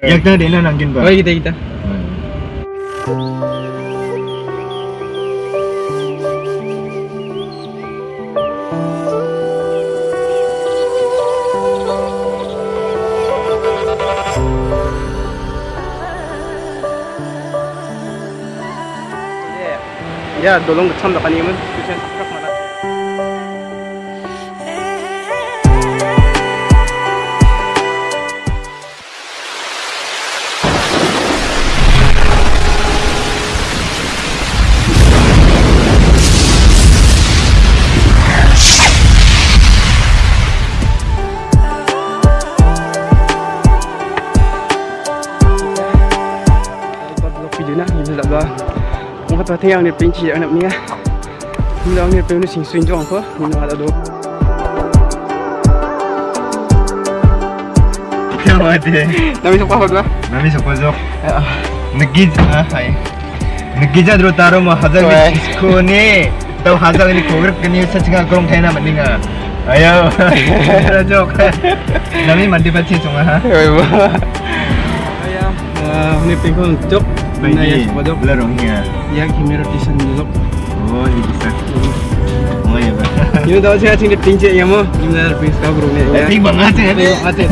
Yang kena Dela nak game Oh, kita kita. Ya, dolong kecam tak panik pun. Yang ni pin chi anak ni ni dang ni pin ni sing swing jong ko ni na da do Kaya mati. na mi so pa ba Nami sa pojok. Nagij ah hai. Nagija dro taro hazang Wai. ni isko ni. Tau hazang ni kogrek kini sa chinga krong thai na. Ayo. Rajok. Nami mandi bachi chunga ha. ba ya ni pin ko jok ya Larong hiya. ya kimero tisan jok Oh, ini bisa. Oh ya ba. ni da cha ting ni pin chi ya mo ni na pin ska bro ni ya Tapi ya. Ayo, ate.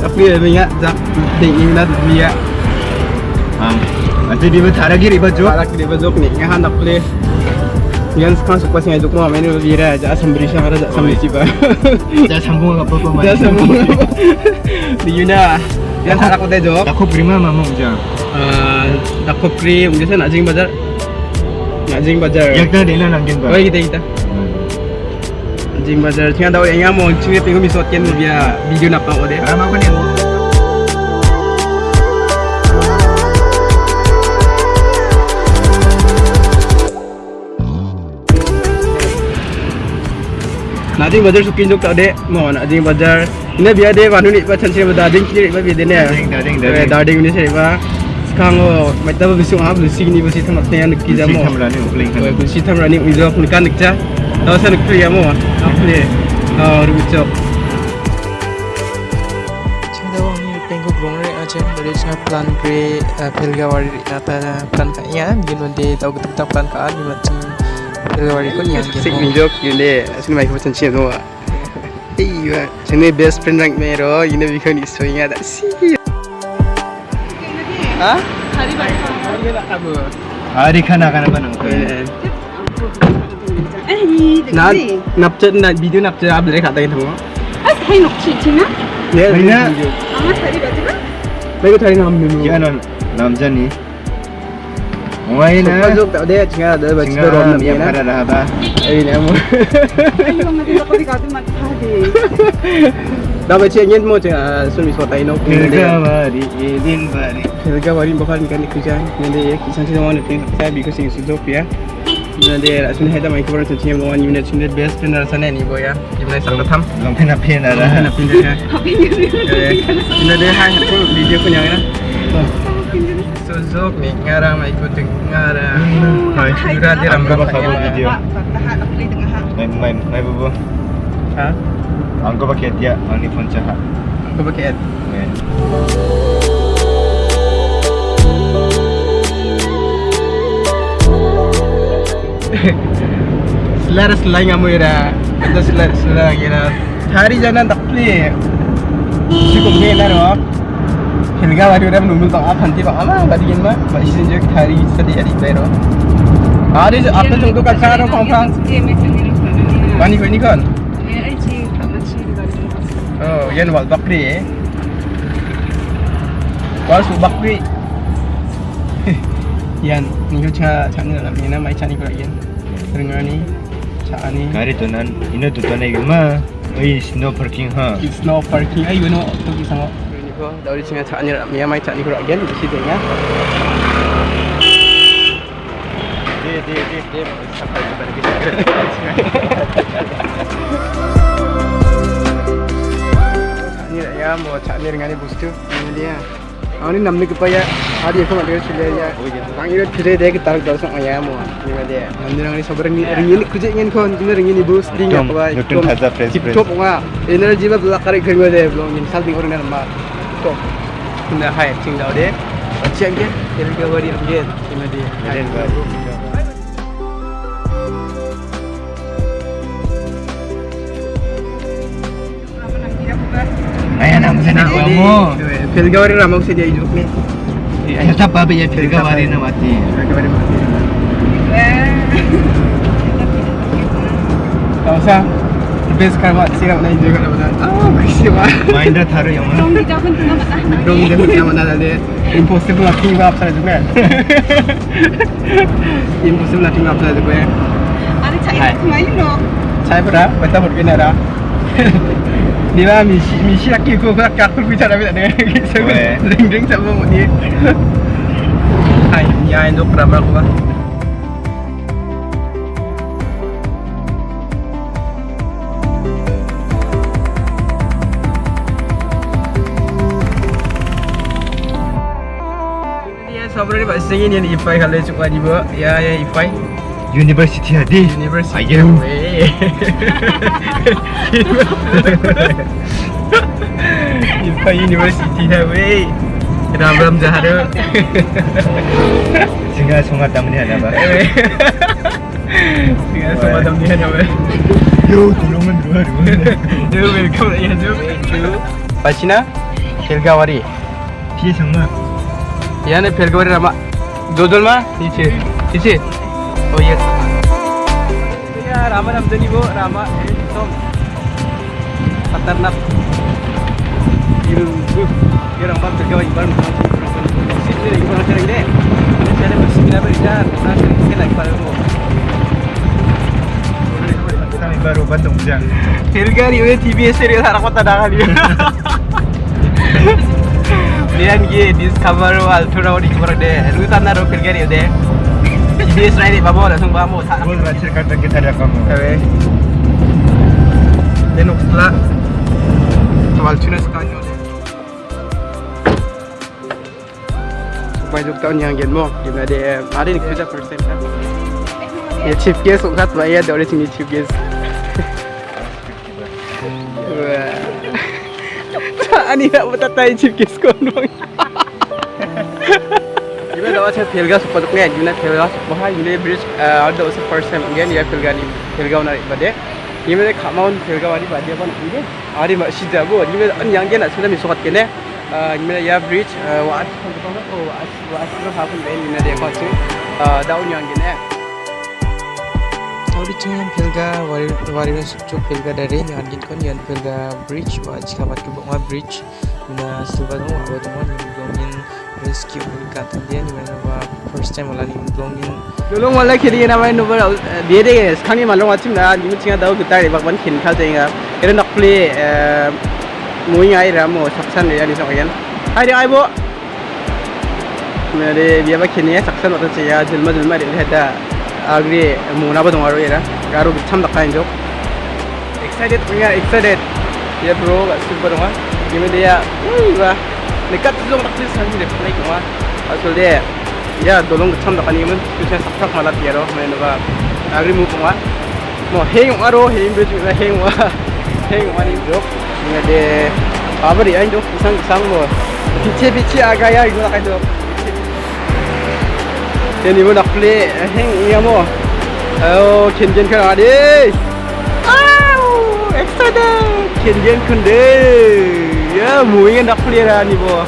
Tapi ya banyak jak ding ini na dia. Um, nanti di betara giri baju. Para kiri bajok ni ngahan nak play. Yan sekarang suka sih ngajuk mau main dira aja sembri sih ada jak sembri ciba. Jangan sambung apa apa Jak sembri. Di Yuna. Yan tak aku teh jok. Aku prima mama uja. Tak kau kri, mungkin saya nak jing bazar. Nak jing bazar. Yak tadi na nangkin ba? Oh kita kita. Jing bazar. Tinggal tahu yang mau cingnya tengok misot kian dia video nak apa deh. Ram aku na ding bazar suki nok ta de mo na ding bazar ina bia de wanu ni ba chan se ba ding ki ba bi de ne da ding da ding da ding ni se ba kango mai ta ba bi su ha bu si ni ba si thamat ne an ki ja mo si thamra ni uling kan bu si thamra ni u jo kun kan nikta ta san ki ya mo ha phle और बच्चों macam dari saya plan kre pelgawari nata plan kaya, gino de tau ketuk plan kaan macam Toxic ni joke yun eh. Asin mai kumasan siya no. Iya, sini best friend rank mero, yun na bigyan ni so ingat. Si. Ha? Hari bari. Hari khana kana banang ko. Na napchat na video napchat ab le khata kin ho. Ah, thai nokchi china? Ne, ne. Amar thari bajina? Mai ko thari naam memo. Kya naam naam jani? Why na? Pagpasok tao deh, chinga deh, basta chinga ron namin na. Kara raha ba? Ay na mo. Ay mo matulog ko di ka tumat kahdi. Dapat siya niyan mo chinga sumi so tayo no. Kirgawari, edin bari. Kirgawari bakal mikan ikujan. Nende yak isan sila wana pin sa biko sing sudop ya. Nende asun heda mai kubaran sa chinga mo wan unit unit best pin na sana ni boya. Ibnay sang tatam. Long pin na pin na. Pin na pin na. Nende hai hatin video kunyang na. Suzuk ni ngarang mai ikut ngarang. Hai. Sudah dia ramai ba kabu video. Tahan ako li tengah ha Mai mai mai bubu. Ha? Ang ko ba kaya dia ang ni phone chaha. Kau pakai ad. Selara selai ngamu ira. Itu selara selara ira. Hari jalan tak pli. Cukup ni lah Hilga baru ram numul bang apa nanti bang ama bagi mah. Masih sejak hari sedih hari baru. Hari apa tu tu kacau roh kongkang. Sige, may sangilang pa na Mani kau ni kan? Oh, yan wal bakri eh. Wal su bakri. yan, ni ko cha cha ni la mina mai cha ni ko yan. Dengar ni. Cha ni. Kari tu nan ina tu tu nai ma. Oi snow parking ha. No parking. Ay, you know, tu ki sango. Ni ko dari sini cha ni la mina mai cha ni ko yan di situ ya. Dia dia dia dia sampai kepada kita. Cha ni la ya mo cha ni dengan ni bustu. Ni dia. Ani namni ko pa ya. Hari ko ma de chile ya. Bang iro chile de ke tarik dalsa ya mo. Ni ma dia. Namni nang ni sabar ni ringin kuje ngin kon ni ringin ni bus Nutun- apa nutun haza fresh tip fresh. top nga energy ba bla kare khoi de blong in salting orang na ma top kena hai ting dau de. Macam ke? Pelga wari amgen. Kena de. Hai. Ayan ang sana kamu. Pelga wari ramau sedia hidup ni. Tetap apa ya pilga wari na mati. Pelga Mind that hari yang mana? Dong dia pun tengah mana? Dong dia pun tengah mana tadi? Impossible lah tinggal apa saja tu Impossible lah tinggal apa saja tu Ada cai kemarin lo. Cai berapa? Berapa harga ni ada? Nila misi misi lagi aku nak kafir bicara apa tadi? Saya ring ring sama mudi. Hai, ni ayam tu peramal aku sebenarnya pak singin yang ifai kalau di bawah. Ya ya ifai. University hadi. University. Ayam. Weh. Ifai University dah weh. Ram ram jahara. Singa sungat tamu ni ada ba? Dengan semua dalam ni hanya weh. Yo, tolongan dua dua. Yo welcome ya jo. Pachina Pelgawari. Pi sama. याने फेर के बारे रामा दो दोल मा नीचे नीचे ओ ये रामा रामदनी नहीं वो रामा एकदम पत्थर ना ये ये रामा फेर के बारे इबान सिर्फ ये इबान करेंगे चले बस मिला बड़ी जान ना चले इसके लाइक पाले वो baru batang hujan. Hilgar, ini TV serial harap kita dah kali de. Lu tan na ro Pelgari de. TBS rai de babo langsung bamo tak. Gol racir kata kita ada kamu. Ewe. Denok setelah Soal cuna sekanyo duk tahun yang gen mo. Gimana de. Hari ni kerja first time. Ya chief guest ukat bayar dari sini chief guest. Wah. Ani nak bertatai chief guest 안녕하세요 벨가스 보드공의 유나 벨가스 보하 유니브리지 알더 오스 퍼스 엠겐 야 벨가니 벨가오나 이바데 이메 가마운 벨가와리 바디아반 이게 아리 마시다고 이메 안 양게나 사람이 속았겠네 이메 야 브리지 와스 콘도고 와스 와스로 하고 맨 이메 데코치 다운 양게네 Original Pilga Wariwan Sukcho Pilga dari Nyan Ginkon Yan Pilga Bridge Wajikamat Kebongwa Bridge Mina Silva Dong Wabodong Wani this cute cut and then whenever first time wala lim blong in lolong wala khedi na mai no bar de de khang ni malong achim na ni chinga dau gutai bak ban khin khal tenga era nak play mui ngai ram mo saksan ya ni sokan hai de ai bo mere bia bak khin ya saksan ot che ya jilma jilma de heta agri mona ba dongaro era garo cham dak kain jok excited we are excited ya bro super dong ha gimme dia wah dekat tu dong tak sih sanji deh play dong ah asal dia ya dolong cham da kani mun kusa saksak mala piero men ba agri mu puma mo heng aro heng be na heng wa heng wa ni jok ni de abari ain jok sang sang mo piche piche aga ya igu na kai jok then ni mo nak play heng ya mo oh ken ken kan ade au excited ken ken kun de ya mu ingin nak play ra ni bo Tapi mo yan. Eh, ni ha de mo nak lu chu ara ni pa boy ra sa wa Ya, mungkin dak pelihara ni bo.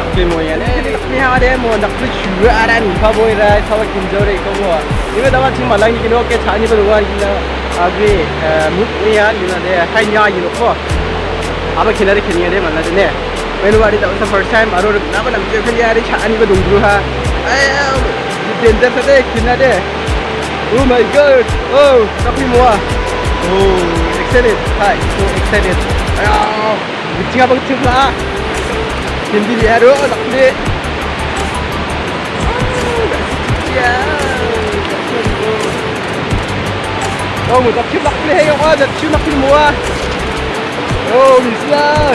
Dak pelihara ni, dak pelihara ni mo dak pelihara ada ni. Kau boleh dah, kau boleh kinjau ni kau boleh. Ini dah macam malang ni kalau kita cari berdoa ni lah. Abi, muk ni ya, ni lah deh. Hai ni ya, ni lo. Abi kena dek ni ada mana jenis. Menu hari dah first time, aru nak apa nak jenis ni ada cari berdoa ha. Ayah, danger sedek kena deh. Oh my god, oh, tapi muah. Oh. Excited. Hi, so excited. Ayo, bicara bang tim lah. Hindi dia ro nak ni. Ya. Oh, mo tak nak ni hey oh, tak nak nak mo ah. Oh, misla.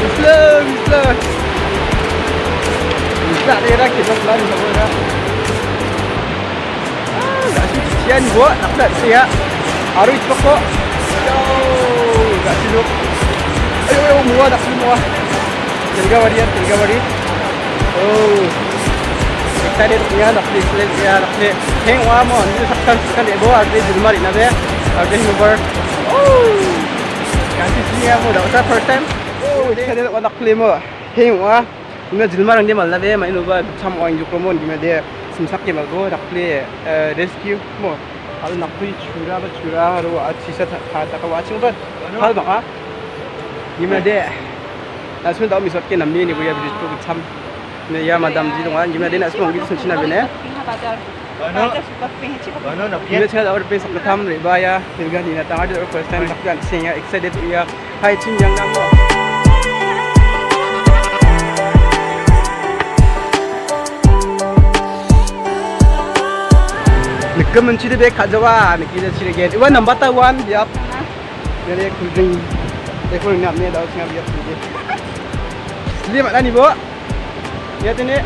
Misla, misla. Misla dia dah kita pelan sama dah. Ah, dah sian gua nak nak 낚시로 아유 아유 모아 낚시 모아 들가버리야 들가버리 어우 넥타리 야 낚시 플레이 야 낚시 행와 뭐 언제 삭탄 삭탄 에보 아르데 줄말 있나베 아르데 히노버 어우 같이 지야 뭐 나오자 first time 어우 넥타리 와 낚시 뭐 행와 이면 줄말은 데 말라베 마이노바 참 왕이 조금은 이면 데 심삭게 말고 낚시 레스큐 뭐 kalau nak pun cura apa cura haru aci sa ta ta ka waching ba hal ba ka ni ma de na sun da mi sot ke namni ni bu ya bi tu ki cham ne ya madam ji dong ni ma de na sun gi sun china be ne ano ano na pye ne cha aur pe sab tham re ba ya fil ga ni na ta de first time sab kan se ya excited ya hai chin yang nam 금은 지르백 가져와 느끼는 지르겐 이번 넘버 따 원. 옆 내리 굴등 내 굴등 내 나도 dia 없는데 슬리 말하니 뭐 여튼에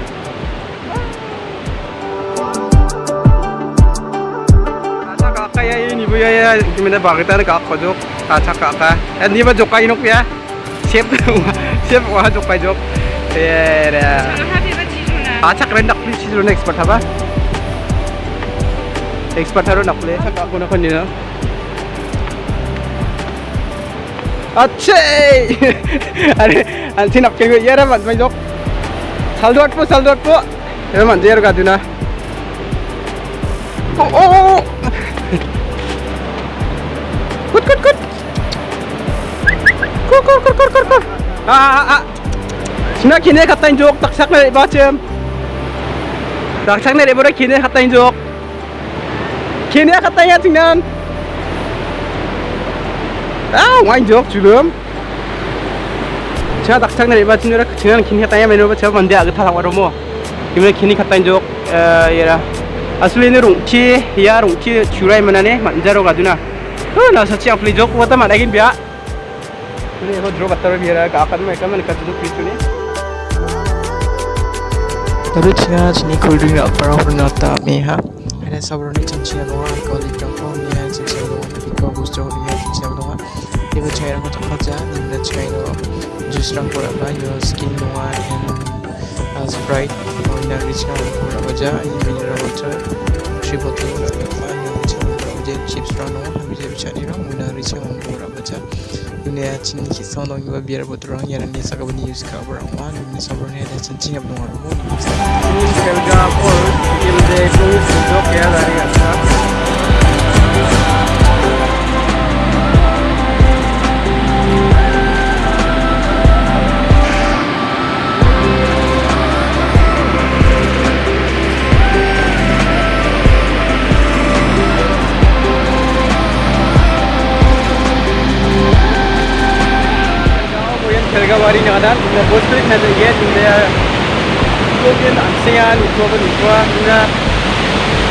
kaya ini bu ya ya gimana banget ada kak kojok kaca kak eh, ni mah jokai nuk ya siap siap wah jokai jok. Eh, ya ya. Kaca ah, rendak tak pilih sih dulu next apa? Expert-로 나쁘네. 잠깐 건너건이나. 아체! 아니, 안티 납게 그 예라만 만족. 살도 왔고 살도 왔고. 예라만 제로 가드나. 오 오. 굿굿굿. 굿굿굿굿굿. 아 아. 아. Sina kini katain jok, taksak na iba, Cem. Taksak na iba kini katain jok. Katain ya tingnan. 아 와인 적 지금. 제가 낙창 내리 맞은 거라 지난 긴 했다 야메 노바 제가 뭔데? 아그 타상 와로 뭐. 이번에 긴이 갔다 인 적 얘라. 아슬리네 롱치 야 롱치 주라이 만하네 만자로 가두나. 어나 사치 아플리 적 왔다 만하긴 비야? 그래 이거 들어 갔다 비라 가까도 말 까만 까도 비추네. Terus nga sini cool drink nak parang pernata meha. Sabro Nixon Chiagoa, Coli California, and Chiagoa, Pico Gusto, and Chiagoa. Even China got a hot in the China just run for a your skin noir and as bright on the original Kurabaja in mineral water, triple thing. Shirikirano Hamidul Chanira Munaricha Mungora Bacha Dunia Chin Kisono Yuba Biar Boturang Yarani Sakabani Yuska Burangwa Dunia Sabrani dan Cincin Abdul Marhum Ini kerja apa? Ilmu itu sudah kaya dari asal Wari ni ada, kita bos klik nanti ya, kita Mungkin ASEAN itu apa itu anda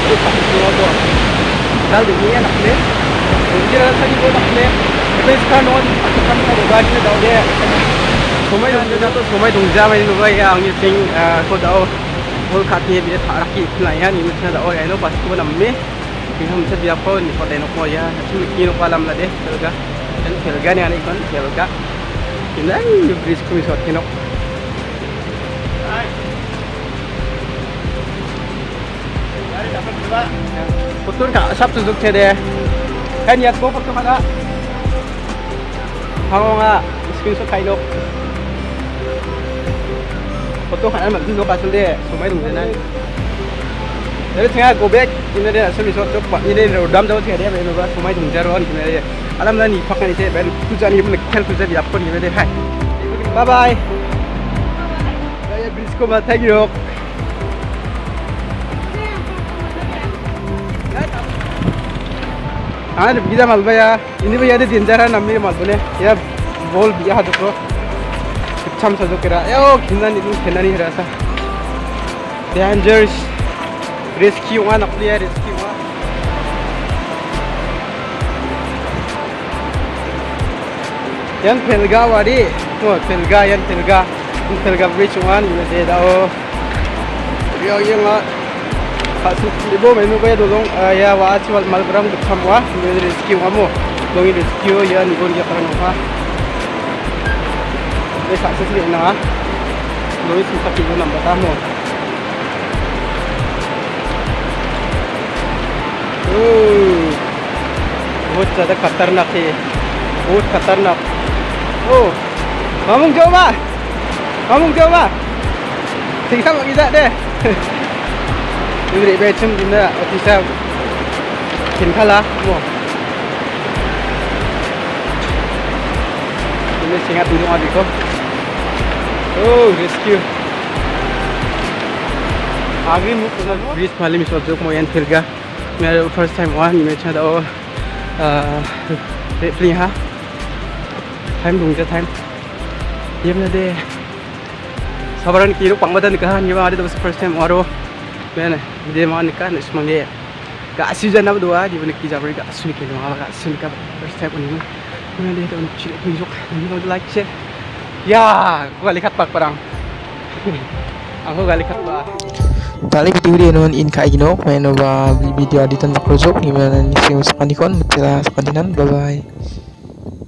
lupa itu apa. Dal ini ya nak le. Mungkin ada lagi boleh nak le. Tapi sekarang non aku kan mau bagi ni dah dia. Somai dong jadi tu somai dong jam ini lupa ya angin sing ko dah. Hol kaki bila tak raki pelayan ini macam dah oh ya no pas tu namme. Kita macam dia pun ni pada nak mau ya. Cuma kini nak malam lah anak ikon selga. Ini bridge kami suat kini. Betul kak, sab tunjuk saya deh. Kan ya, gua foto mana? Kalau nggak, screenshot kain lo. Foto kan emang tunjuk asal deh, semua itu mana? Jadi tengah go back, ini dia asal misal tu, ini dia rodam jauh tengah dia, benar benar semua itu jaruan ini dia. Alam lah ni, pakai ni saya, benar tujuan ni pun kel tujuan dia apa ni dia. Hai, bye bye. Saya bridge ko matay yok. हाँ वीजा मालबा या इन्हीं भैया दे जिंदर है नम्मी मालबने या बोल बिया हाथ को छम सजो करा या ओ खिंदा नहीं खिंदा नहीं रहा सा डेंजर्स रिस्की हुआ नकली है yan pelga wari oh pelga yan pelga yan pelga bridge one ini deh dah yo yang ah kasus ibu menu kaya dolong ya wa aci wal mal berang bersama wa ini rezeki kamu dongi rezeki ya ni gon ya karena apa Đây sukses ni na. Lois sa kilo ng bata mo. Oh. बहुत ज़्यादा खतरनाक है बहुत खतरनाक ओ mamung jom ah mamung jom ah tinggal mak kita deh ini beri becem kita bisa kin kala mo ini singa tulung adik ko oh rescue आगे मुख ब्रिज वाले मिस जो mo yan filga मेरा फर्स्ट टाइम हुआ ni mecha da oh रेफली ha ja time. Yem na de sabaran ki ru pang badan ka ni ma de first time waro bene de ma ni ka ni smang de ga asu ja na dua di bene ki jabri ga asu ni ke ma ga asu ni ka first time ni ni de don chi ni jok ni don like share ya ko gali khat pak parang aku gali khat ba Tali video noon in kainok may no ba video aditan na projok ni mana ni siyo sa kanikon matira sa kaninan bye bye